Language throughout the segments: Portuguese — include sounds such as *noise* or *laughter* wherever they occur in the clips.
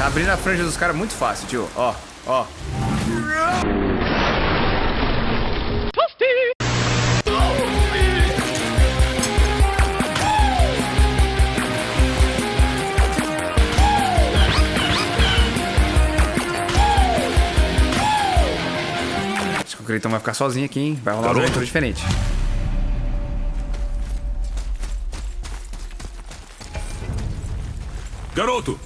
Tá abrindo a franja dos caras muito fácil, tio. Ó, ó. Acho que o Cleiton vai ficar sozinho aqui, hein? Vai rolar Garoto. aventura diferente. Garoto!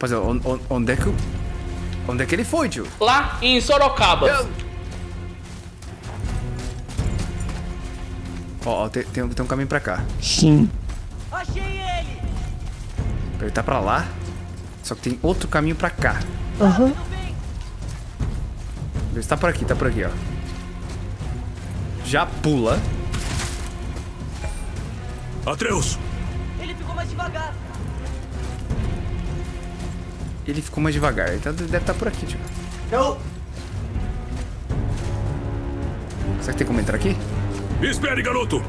Rapaziada, on- on- onde é que o... Onde é que ele foi, tio? Lá em Sorocaba. Eu- Ó, ó, tem, tem, um- tem um caminho pra cá. Sim. Ele tá pra lá. Só que tem outro caminho pra cá. Aham. Ele tá por aqui, tá por aqui, ó. Já pula. Atreus! Ele ficou mais devagar. Ele ficou mais devagar. Então deve estar por aqui, tio. Não. Será que tem como entrar aqui? Espere, garoto!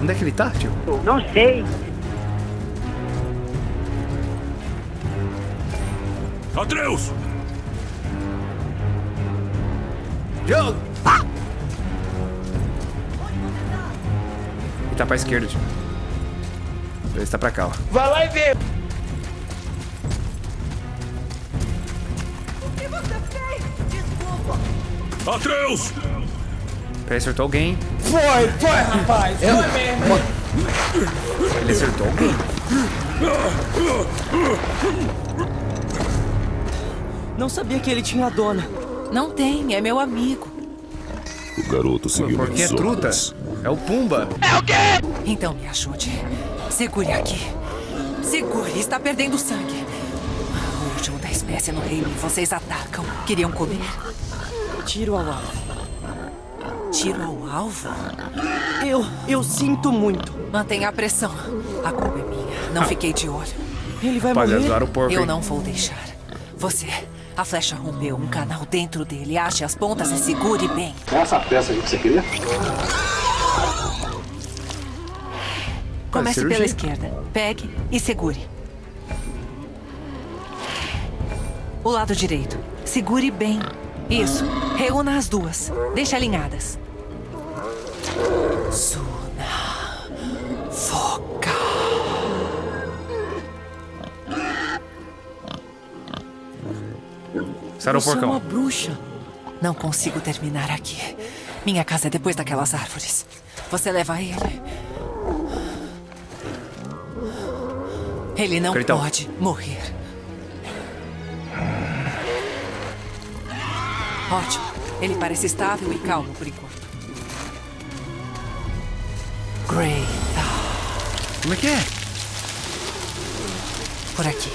Onde é que ele tá, tio? Não sei. Atreus! Joe! Ele tá pra esquerda, tio. Ele tá pra cá, ó. Vai lá e vê. O que você fez? Desculpa. Atreus! Peraí, acertou alguém. Foi, foi, rapaz. Foi mesmo. Ele acertou alguém. Não sabia que ele tinha dona. Não tem, é meu amigo. O garoto seguiu Porque é truta. É o Pumba. Então me ajude. Segure aqui. Segure, está perdendo sangue. O último da espécie no reino e vocês atacam. Queriam comer? Tiro ao alvo. Tiro ao alvo? Eu, eu sinto muito. Mantenha a pressão. A culpa é minha. Não fiquei de olho. Ele vai Rapaziada, morrer. o porco. Eu não vou deixar. Você, a flecha rompeu um canal dentro dele. Ache as pontas e segure bem. Comece cirurgia. pela esquerda. Pegue e segure. O lado direito. Segure bem. Isso. Reúna as duas. Deixe alinhadas. Suna. Foca. Sarou o porcão. uma bruxa. Não consigo terminar aqui. Minha casa é depois daquelas árvores. Você leva ele. Ele não pode morrer. Ótimo. Ele parece estável e calmo por enquanto. Great. Como é que é? Por aqui.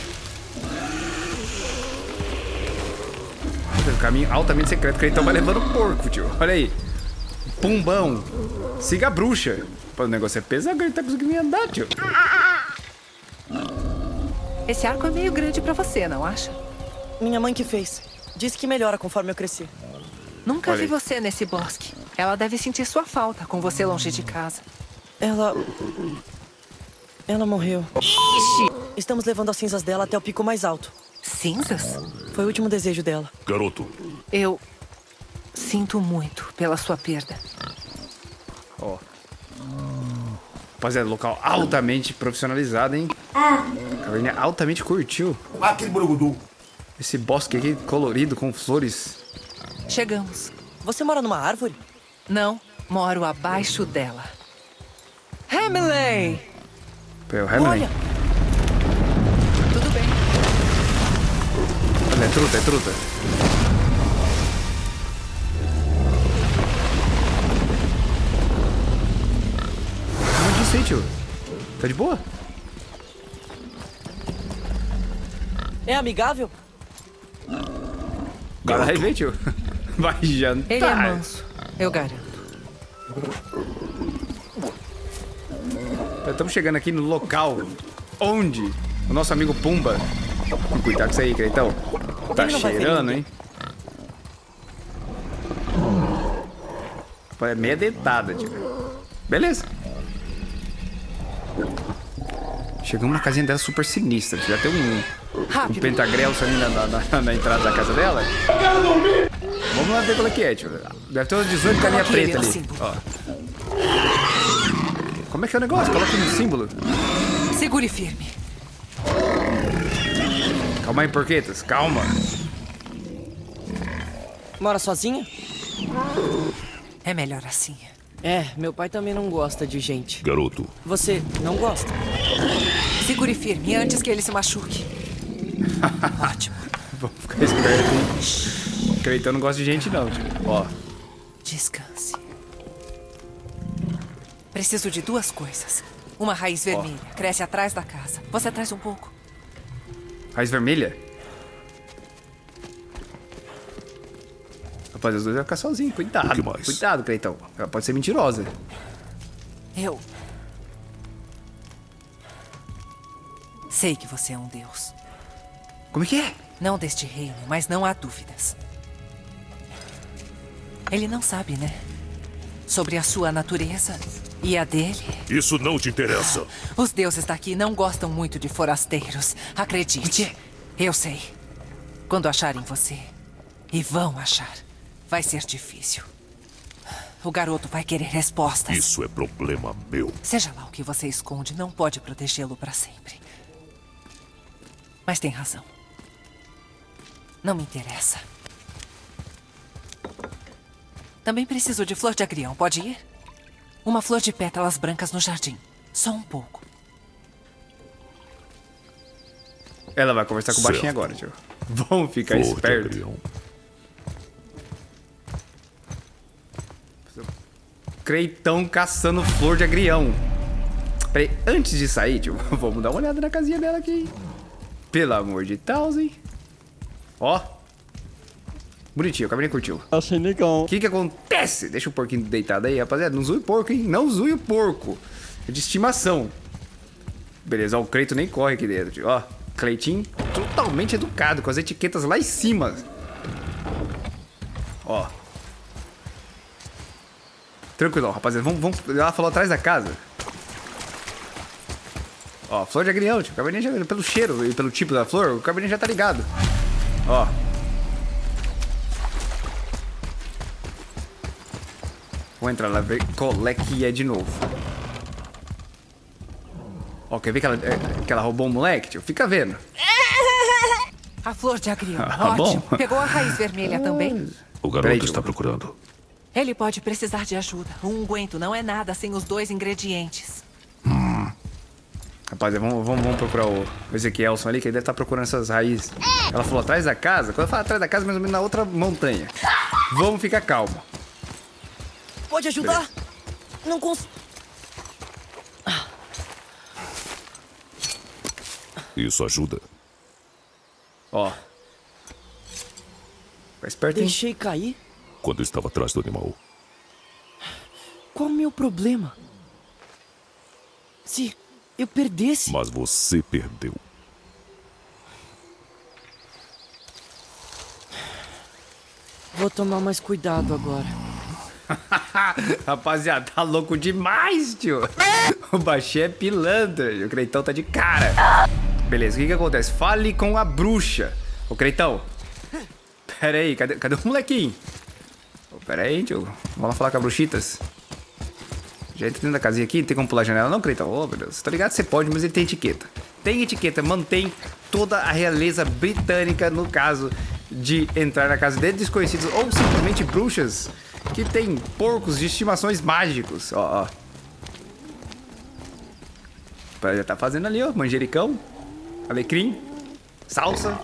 Um caminho altamente secreto que ele tava levando o porco, tio. Olha aí. Pumbão. Siga a bruxa. Pô, o negócio é pesado, ele tá conseguindo andar, tio. Esse arco é meio grande pra você, não acha? Minha mãe que fez. Disse que melhora conforme eu crescer. Nunca Olha vi você nesse bosque. Ela deve sentir sua falta com você longe de casa. Ela. Ela morreu. Estamos levando as cinzas dela até o pico mais alto. Cinzas? Foi o último desejo dela. Garoto, Eu sinto muito pela sua perda. Ó. Rapaziada, local altamente profissionalizado, hein? A Caverninha altamente curtiu. Aquele borogodum. Esse bosque aqui colorido com flores. Chegamos. Você mora numa árvore? Não, moro abaixo dela. Hamley! Pô, é o Hamlin. Olha, Tudo bem. Olha, é truta, é truta. Como disse aí, tio? Tá de boa? É amigável? Agora tio. *laughs* Vai jantar. Ele é manso, eu garanto. Estamos chegando aqui no local onde o nosso amigo Pumba. Cuidado com isso aí, Creitão. Tá cheirando, hein? É meia dentada, tio. Beleza. Chegamos na casinha dela super sinistra. Já tem um, um Rápido. pentagrel ali na, na, na- entrada da casa dela. Vamos lá ver qual é que é, tio. Deve ter umas 18 carinha preta no ali. símbolo. Ó. Como é que é o negócio? Coloca no símbolo. Segure firme. Calma aí, porquetas. Calma. Mora sozinha? É melhor assim. É, meu pai também não gosta de gente. Garoto, Você não gosta? Segure firme antes que ele se machuque. *laughs* Ótimo. Vamos ficar esperto, hein? Creitão não gosta de gente, não, tio. Ó. Descanse. Preciso de duas coisas. Uma raiz vermelha. Cresce atrás da casa. Você traz um pouco. Raiz vermelha? Rapaz, os dois vão ficar sozinhos. Cuidado. O que mais? Cuidado, Creitão. Ela pode ser mentirosa. Eu. Sei que você é um deus. Como é que é? Não deste reino, mas não há dúvidas. Ele não sabe, né? Sobre a sua natureza e a dele. isso não te interessa. Os deuses daqui não gostam muito de forasteiros. Acredite. Eu sei. Quando acharem você, e vão achar, vai ser difícil. O garoto vai querer respostas. Isso é problema meu. Seja lá o que você esconde, não pode protegê-lo para sempre. Mas tem razão. Não me interessa. Também preciso de flor de agrião, pode ir? Uma flor de pétalas brancas no jardim. Só um pouco. Ela vai conversar com o baixinho agora, tio. Vamos ficar Flor esperto. Creitão caçando flor de agrião. Peraí, antes de sair, tio, *laughs* vamos dar uma olhada na casinha dela aqui. Pelo amor de Deus, hein? Ó. Bonitinho, o cabelinho curtiu. Achei legal. O que que acontece? Deixa o porquinho deitado aí, rapaziada. Não zoe o porco, hein? Não zoe o porco. É de estimação. Beleza, ó, o Creito nem corre aqui dentro. Ó, Cleitinho totalmente educado, com as etiquetas lá em cima. Ó. Tranquilo, rapaziada. Vamos, vamos. Ela falou atrás da casa. Ó, flor de agrião, tio. O cabelinho já, pelo cheiro e pelo tipo da flor, o cabelinho já tá ligado. Ó. Vou entrar lá ver qual é que é de novo. Ó, quer ver que ela, é, que ela roubou um moleque, tio? Fica vendo. *laughs* A flor de agrião. *laughs* Ah, Ótimo. bom. Pegou a raiz vermelha *laughs* também? O garoto Peraí, está Diogo. procurando. Ele pode precisar de ajuda. Um unguento não é nada sem os dois ingredientes. Rapaz, vamos, vamos, vamos procurar o o Ezequielson ali, que ele deve estar procurando essas raízes. Ela falou atrás da casa. Quando eu falo atrás da casa, mais ou menos na outra montanha. Vamos ficar calmo. Pode ajudar? Não consigo. Isso ajuda. Ó. Fica esperto, hein? Deixei cair? Quando estava atrás do animal. Qual o meu problema? Se eu perdesse. Mas você perdeu. Vou tomar mais cuidado agora. *laughs* Rapaziada, tá louco demais, tio. *laughs* O baixinho é pilantra. e O Creitão tá de cara. Beleza, o que que acontece? Fale com a bruxa. Ô, Creitão. Pera aí, cadê, cadê o molequinho? Pera aí, tio. Vamos lá falar com a bruxitas. Já entra dentro da casinha aqui, não tem como pular a janela não, Creitão? Ô, meu Deus. Tá ligado? Você pode, mas ele tem etiqueta. Tem etiqueta, mantém toda a realeza britânica no caso de entrar na casa de desconhecidos ou simplesmente bruxas que tem porcos de estimações mágicos. Ó, ó. Já tá fazendo ali, ó. Manjericão, alecrim, salsa.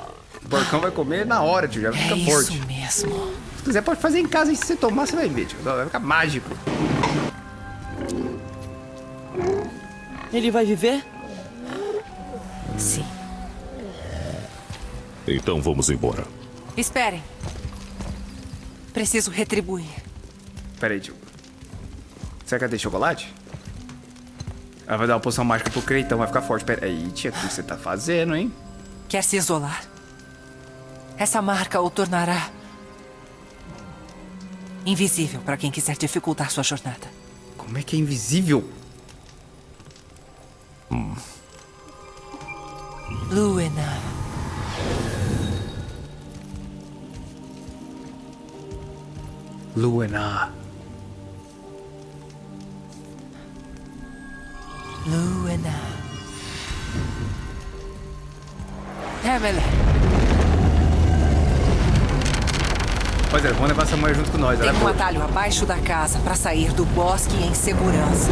O porcão vai comer na hora, tio. Já É fica isso forte. mesmo. Se quiser, pode fazer em casa e se você tomar, você vai ver, tio. Vai ficar mágico. Ele vai viver? Sim. Então vamos embora. Esperem. Preciso retribuir. Pera aí, tio. Será que ela tem chocolate? Ela vai dar uma poção mágica pro Creitão, vai ficar forte. Pera aí, tia, o que você tá fazendo, hein? Quer se isolar? Essa marca o tornará Invisível para quem quiser dificultar sua jornada. Como é que é invisível? Luena. Luena. Luena. Emily. Rapaziada, vamos levar essa mulher junto com nós. Tem é um atalho abaixo da casa para sair do bosque em segurança.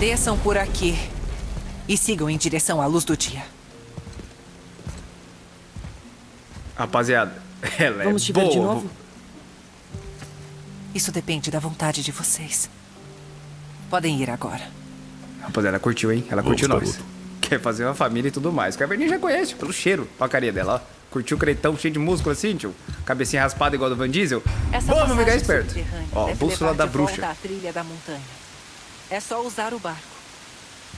Desçam por aqui e sigam em direção à luz do dia. Rapaziada, *laughs* ela Vamos é te boa. ver de novo? Isso depende da vontade de vocês. Podem ir agora. Rapaziada, ela curtiu, hein? Ela Vamos, curtiu nós. garoto. Quer fazer uma família e tudo mais. O Caverninha já conhece, pelo cheiro. Olha a carinha dela, ó. Curtiu o cretão cheio de músculo assim, tio? Cabecinha raspada igual do Van Diesel. Vamos passagem ficar esperto. Ó, bússola da bruxa. à trilha da montanha. É só usar o barco.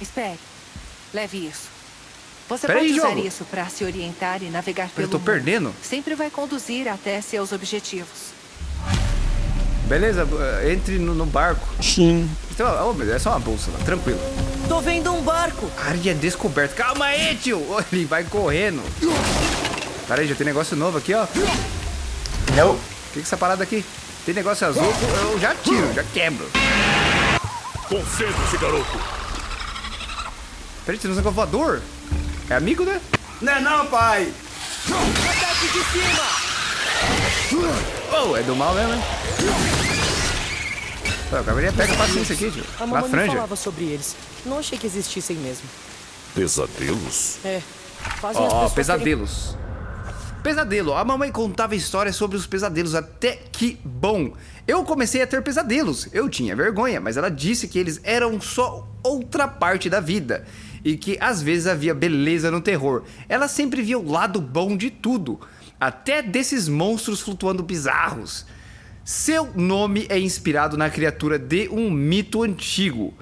Espere. Leve isso. Você Pera pode aí, usar jogo. isso para se orientar e navegar pelo Eu tô mundo. perdendo. Sempre vai conduzir até seus objetivos. Beleza, entre no, no barco. Sim. Então, mas é só uma bússola, tranquilo. Tô vendo um barco. Área descoberta. Calma aí, tio. Ele vai correndo. Pera aí, já tem negócio novo aqui, ó. Não. O que que é essa parada aqui? Tem negócio azul, eu já tiro, já quebro. Concentre-se, garoto. Peraí, tem um negócio voador? É amigo, né? Não é não, pai. Ataque de cima! Oh, é do mal mesmo, hein? Pô, cavaleiro pega paciência aqui, tio. A mamãe franja. falava sobre eles. Não achei que existissem mesmo. Pesadelos? É. Fazem pessoas pesadelos. Pesadelo. A mamãe contava histórias sobre os pesadelos, até que bom. Eu comecei a ter pesadelos. Eu tinha vergonha, mas ela disse que eles eram só outra parte da vida. E que às vezes havia beleza no terror. Ela sempre via o lado bom de tudo. Até desses monstros flutuando bizarros. Seu nome é inspirado na criatura de um mito antigo.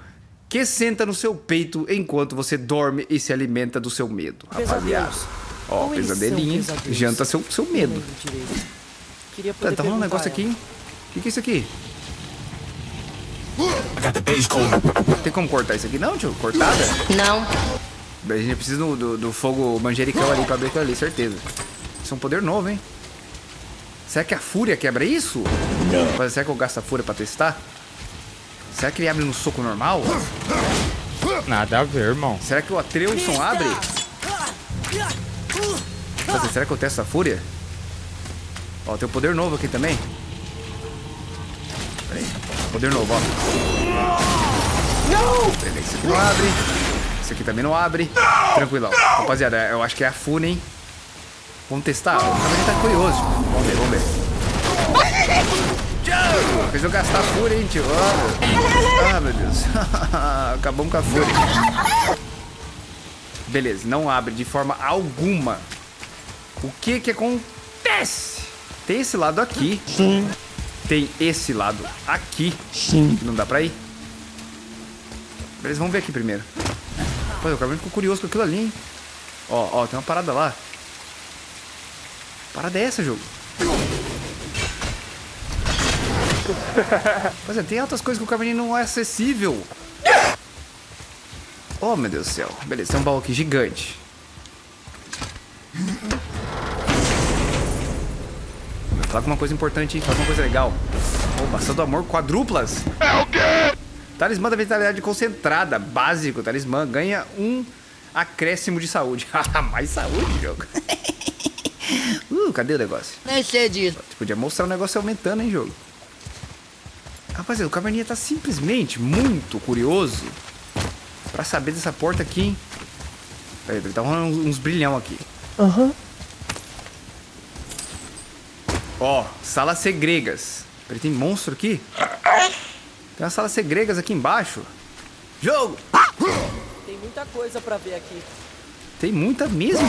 Que senta no seu peito enquanto você dorme e se alimenta do seu medo. Rapaziada. Ó, pesadelinho. Janta seu, seu medo. Tá, poder tá rolando um negócio aqui, hein? O que, que é isso aqui? Tem como cortar isso aqui não, tio? Cortada? Não. A gente precisa do, do, do fogo manjericão ali pra abrir aquilo ali, certeza. Isso é um poder novo, hein? Será que a fúria quebra isso? Não. Será que eu gasto a fúria pra testar? Será que ele abre no soco normal? Nada a ver, irmão. Será que o Atreuson abre? Nossa, será que eu testo a fúria? Ó, tem um poder novo aqui também. Peraí. Poder novo, ó. Não! Esse aqui não abre. Esse aqui também não abre. Tranquilão. Rapaziada, eu acho que é a fúria, hein? Vamos testar? O cara tá curioso. Vamos ver, vamos ver. Eu gastar a fúria, hein, tio? *laughs* Ah, meu Deus. *laughs* Acabamos com a fúria. Beleza, não abre de forma alguma. O que que acontece? Tem esse lado aqui. Sim. Tem esse lado aqui. Sim. Não dá pra ir. Beleza, vamos ver aqui primeiro. Pô, o cara ficou curioso com aquilo ali, hein? Ó, ó, tem uma parada lá. Parada é essa, jogo? *laughs* Pois é, tem outras coisas que o Caverninha não é acessível. Oh, meu Deus do céu. Beleza, tem um baú aqui gigante. Fala com uma coisa importante, hein? Fala com uma coisa legal. Ô, bastante do amor quadruplas. É o quê? Talismã da vitalidade concentrada. Básico, talismã. Ganha um acréscimo de saúde. *laughs* Mais saúde, jogo. *laughs* uh, cadê o negócio? Nem sei disso. Você podia mostrar o negócio aumentando, hein, jogo? Rapaziada, o Caverninha tá simplesmente muito curioso pra saber dessa porta aqui, hein? Peraí, peraí, tá rolando uns, uns brilhão aqui. Aham. Ó, salas segregas. Peraí, tem monstro aqui? Tem umas salas segregas aqui embaixo. Jogo! Tem muita coisa pra ver aqui. Tem muita mesmo.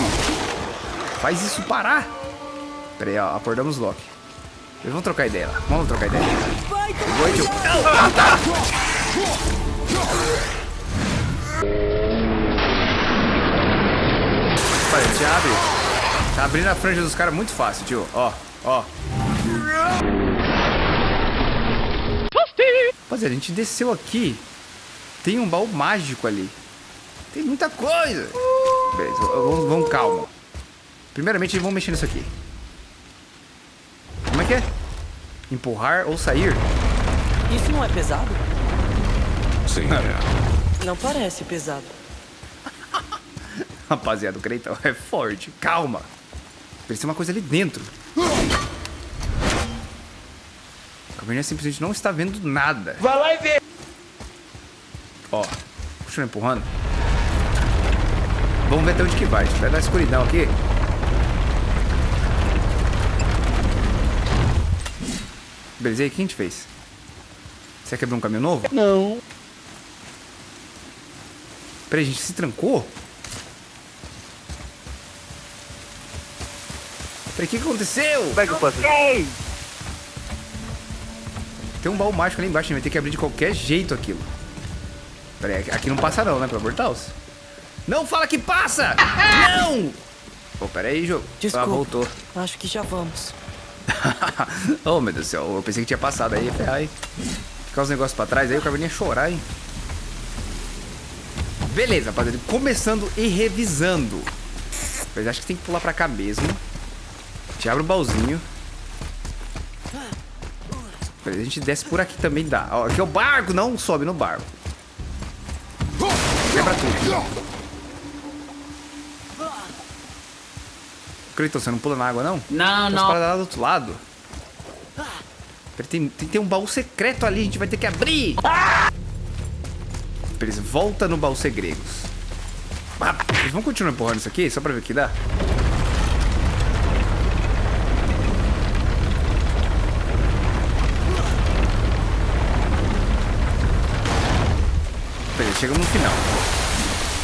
Faz isso parar. Peraí, ó, acordamos Loki. Vamos trocar ideia lá. Vamos trocar ideia. Oi, tio. Ah, tá. Te abre. Tá abrindo a franja dos caras muito fácil, tio. Ó, ó. Rapaziada, a gente desceu aqui. Tem um baú mágico ali. Tem muita coisa. Beleza, vamos, vamos calma. Primeiramente, vamos mexer nisso aqui. É que é? Empurrar ou sair? Isso não é pesado? Sim, é. Não parece pesado. *laughs* Rapaziada, o Creitão é forte. Calma. Precisa uma coisa ali dentro. A caverninha simplesmente não está vendo nada. Vai lá e vê. Ó, continua empurrando. Vamos ver até onde que vai. Vai dar escuridão aqui. Beleza, e aí, o que a gente fez? Você quebrou um caminho novo? Não. Peraí, a gente se trancou? Peraí, o que, aconteceu? Como é que eu faço? Tem um baú mágico ali embaixo, a gente vai ter que abrir de qualquer jeito aquilo. Peraí, aqui- aqui não passa não, né, pelo amor de Deus? Não fala que passa! Não! Pô, peraí, jogo. Desculpa. Ah, voltou. Acho que já vamos. *laughs* oh, meu Deus do céu, eu pensei que tinha passado aí, ferrar aí. Ficar os negócios pra trás aí, o caverninha chorar, hein? Beleza, rapaziada, começando e revisando. Mas acho que tem que pular pra cá mesmo. A gente abre o baúzinho. A gente desce por aqui também dá. Ó, aqui é o barco, não sobe no barco. Quebra tudo. Cleiton, você não pula na água, não? Não, Tem umas paradas lá do outro lado. Tem, tem, tem um baú secreto ali, a gente vai ter que abrir. Beleza, volta no baú segredos. Ah, vão continuar empurrando isso aqui, só pra ver o que dá? Beleza, chegamos no final.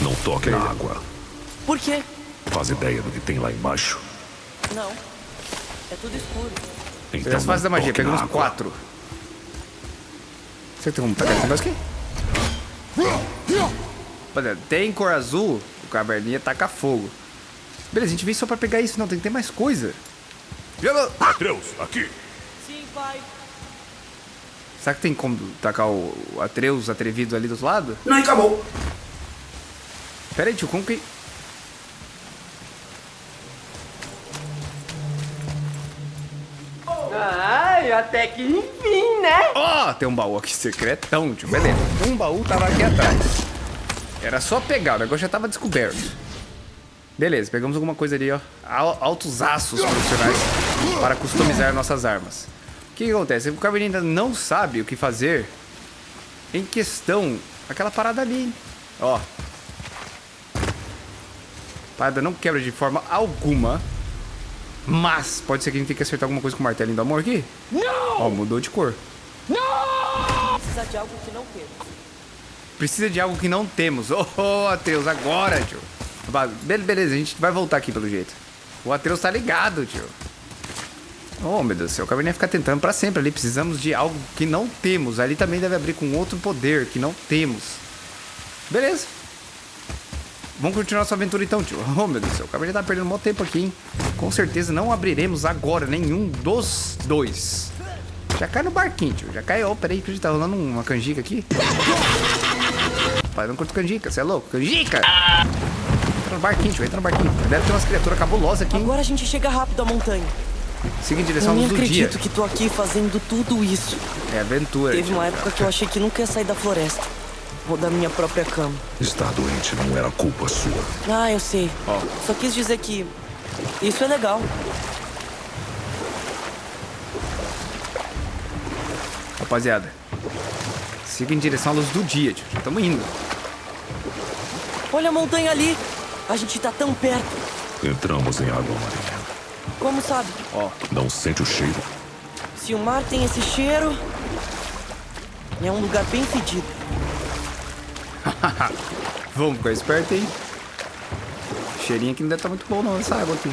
Não toque na água. Por quê? Faz ideia do que tem lá embaixo. Não. É tudo escuro. Então As fases da magia, pegamos água. quatro. Será que tem tacar esse negócio aqui? Rapaziada, tem cor azul, o caverninha taca fogo. Beleza, a gente veio só pra pegar isso. Não, tem que ter mais coisa. Atreus, aqui. Sim, pai. Será que tem como tacar o Atreus atrevido ali do outro lado? Não, acabou. Pera aí, tio, como que... até que enfim, né? Ó, tem um baú aqui secretão, tio. Beleza, um baú tava aqui atrás. Era só pegar, o negócio já tava descoberto. Beleza, pegamos alguma coisa ali, ó. Al- Altos aços profissionais para customizar nossas armas. O que, que acontece? O Caverninha ainda não sabe o que fazer em questão aquela parada ali. Ó. Parada não quebra de forma alguma. Mas pode ser que a gente tenha que acertar alguma coisa com o martelinho do amor aqui. Não! Ó, mudou de cor. Precisa de algo que não temos. Precisa de algo que não temos. Oh, oh Atreus, agora, tio. Be- Beleza, a gente vai voltar aqui pelo jeito. O Atreus tá ligado, tio. Oh, meu Deus do céu. O Caverninha ficar tentando pra sempre ali. Precisamos de algo que não temos. Ali também deve abrir com outro poder que não temos. Beleza. Vamos continuar nossa aventura então, tio. Oh, meu Deus do céu. O Caverninha tá perdendo um tempo aqui, hein. Com certeza não abriremos agora nenhum dos dois. Já cai no barquinho, tio. Já cai. Ó, peraí, que tá rolando uma canjica aqui. Pai, eu não curto canjica, você é louco? Canjica! Entra no barquinho, tio, entra no barquinho. Deve ter umas criaturas cabulosas aqui, hein? Agora a gente chega rápido à montanha. Siga em direção Eu à nem luz do dia. acredito que tô aqui fazendo tudo isso. É aventura. Teve tio. uma época que eu achei que nunca ia sair da floresta. Ou da minha própria cama. Estar doente não era culpa sua. Ah, eu sei. Ó. Só quis dizer que isso é legal. Rapaziada, siga em direção à luz do dia, tio. Já estamos indo. Olha a montanha ali. A gente tá tão perto. Entramos em água marinha. Como sabe? Ó, Não sente o cheiro? Se o mar tem esse cheiro. É um lugar bem fedido. *laughs* vamos ficar esperto, hein? Cheirinho aqui não deve estar muito bom, não, essa água aqui.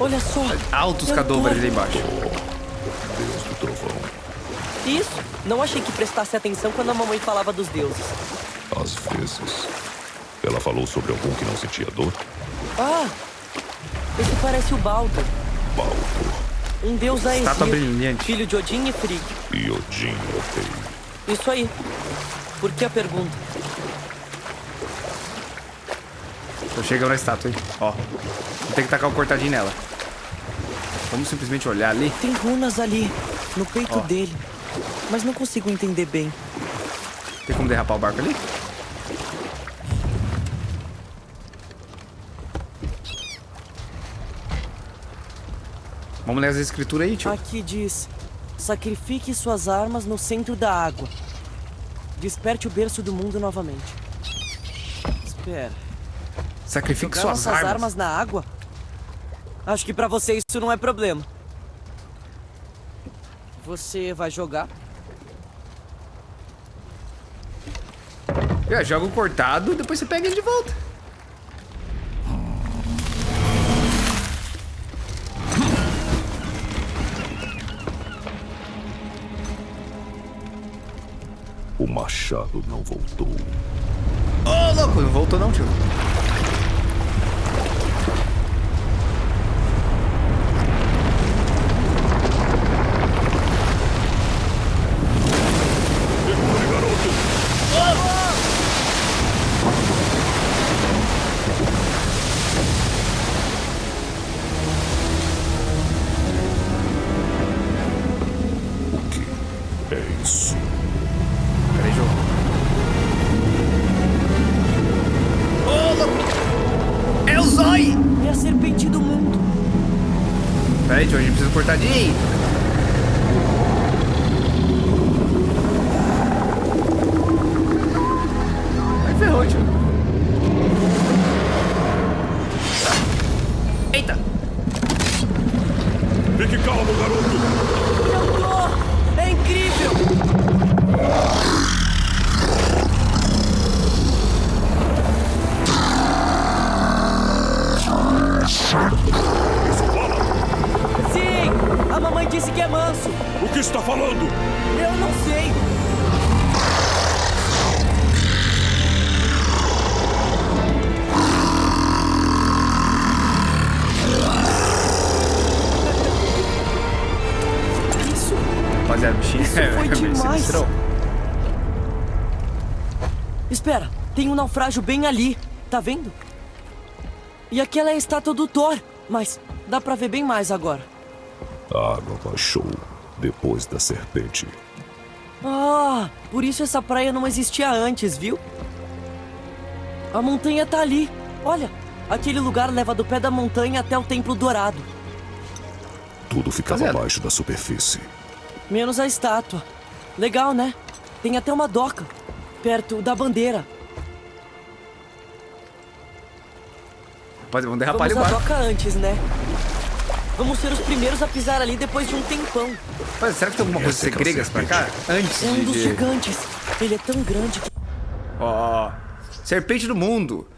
Olha só. Altos tô- ali embaixo. Isso. Não achei que prestasse atenção quando a mamãe falava dos deuses. Às vezes. Ela falou sobre algum que não sentia dor? Ah! Esse parece o Baldur. Baldur. Um deus Estátua Aesir. brilhante. Filho de Odin e Frigg. E Odin, ok. Isso aí. Por que a pergunta? Tô chegando na estátua, hein? Ó. Vou ter que tacar o cortadinho nela. Vamos simplesmente olhar ali. Tem runas ali, no peito Ó. dele. Mas não consigo entender bem. Tem como derrapar o barco ali? Vamos ler as escrituras aí, tio. Aqui diz: Sacrifique suas armas no centro da água. Desperte o berço do mundo novamente. Espera. Sacrifique suas armas. armas na água? Acho que pra você isso não é problema. Você vai jogar? É, joga o cortado, depois você pega ele de volta. O machado não voltou. Ô, louco, não voltou não, tio. De... Aí ferrou, tio. Eita! Fique calmo, garoto! Eu tô! É incrível! Sim! A mamãe disse que é manso. O que está falando? Eu não sei. Isso Rapaziada, bichinho. Isso foi é demais. Espera, tem um naufrágio bem ali, tá vendo? E aquela é a estátua do Thor, mas dá pra ver bem mais agora. A água baixou depois da serpente. Ah, por isso essa praia não existia antes, viu? A montanha tá ali. Olha, aquele lugar leva do pé da montanha até o Templo Dourado. Tudo ficava Rapaziada. abaixo da superfície. Menos a estátua. Legal, né? Tem até uma doca, perto da bandeira. Rapaziada, vamos derrapar ali Vamos o à barco. doca antes, né? Vamos ser os primeiros a pisar ali depois de um tempão. Rapaziada, será que tem alguma coisa aquela segregas pra cá? Antes É um dos de- gigantes. Ele é tão grande que... Ó, serpente do mundo.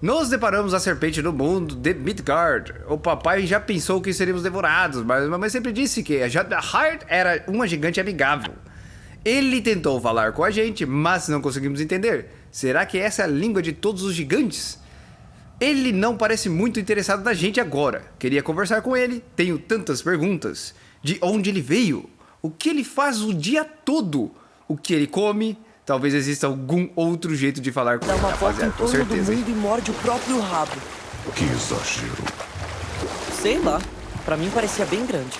Nos deparamos a serpente do mundo de Midgard. O papai já pensou que seríamos devorados, mas a mamãe sempre disse que a Jadahard era uma gigante amigável. Ele tentou falar com a gente, mas não conseguimos entender. Será que essa é a língua de todos os gigantes? Ele não parece muito interessado na gente agora. Queria conversar com ele. Tenho tantas perguntas. De onde ele veio? O que ele faz o dia todo? O que ele come? Talvez exista algum outro jeito de falar com Dá ele, uma volta em rapaziada. Com torno do certeza. hein? mundo e morde o próprio rabo. Que exagero. Sei lá. Pra mim parecia bem grande.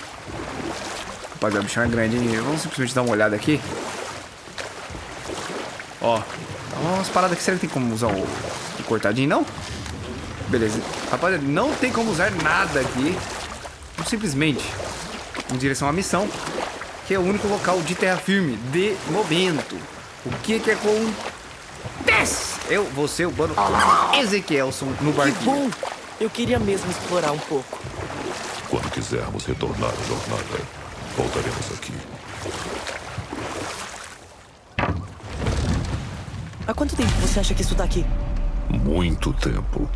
Rapaziada, o bichão é grande, hein? Vamos simplesmente dar uma olhada aqui. Ó. Umas paradas aqui. Será que tem como usar o, o cortadinho, não? Beleza. Rapaziada, não tem como usar nada aqui. Vamos simplesmente em direção à missão, que é o único local de terra firme de momento. O que que acontece? Eu vou ser o mano Ezequielson no Que barquinho. bom! Eu queria mesmo explorar um pouco. Quando quisermos retornar à jornada, voltaremos aqui. Há quanto tempo você acha que isso tá aqui? Muito tempo.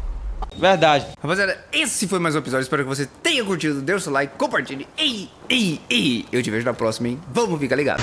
Verdade. Rapaziada, esse foi mais um episódio. Espero que você tenha curtido. Dê o seu like, compartilhe. E, e, e eu te vejo na próxima, hein? Vamos ficar ligado.